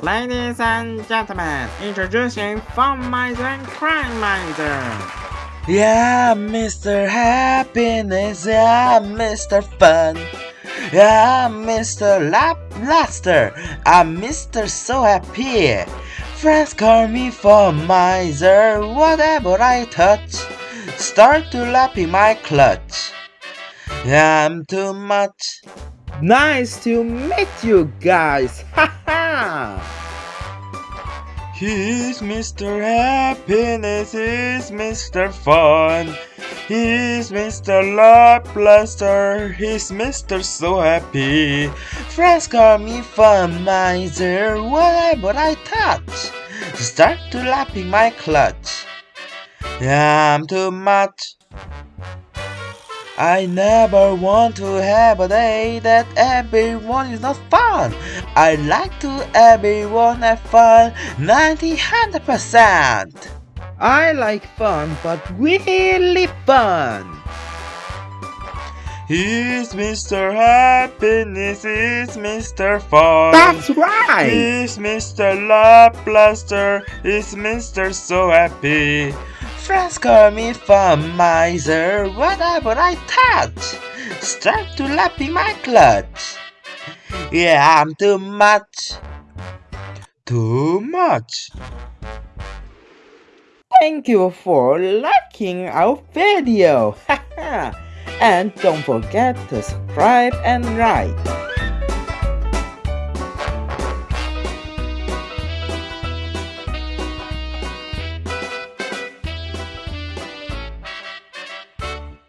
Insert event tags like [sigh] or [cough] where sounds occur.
Ladies and gentlemen, introducing Fun Miser and Crime Miser. Yeah, Mr. Happiness, yeah, Mr. Fun. Yeah, Mr. Laplaster, I'm Mr. So Happy. Friends call me Fun Miser, whatever I touch, start to lap in my clutch. Yeah, I'm too much. Nice to meet you guys! [laughs] He's Mr. Happiness, he's Mr. Fun, he's Mr. Laplaster, he's Mr. So Happy. Friends call me Fun Miser, whatever I touch, start to lapping my clutch. Yeah, I'm too much. I never want to have a day that everyone is not fun. I like to everyone have fun 90 100%. I like fun, but really fun. He's Mr. Happiness, he's Mr. Fun. That's right. He's Mr. Laplaster, he's Mr. So Happy. Friends call me fun miser, whatever I touch, start to lap in my clutch. Yeah, I'm too much. Too much. Thank you for liking our video. [laughs] and don't forget to subscribe and like.